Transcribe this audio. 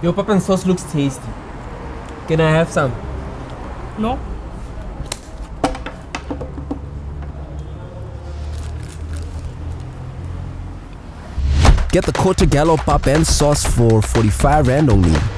Your pepper sauce looks tasty. Can I have some? No. Get the Corte Gallo pap and sauce for 45 rand only.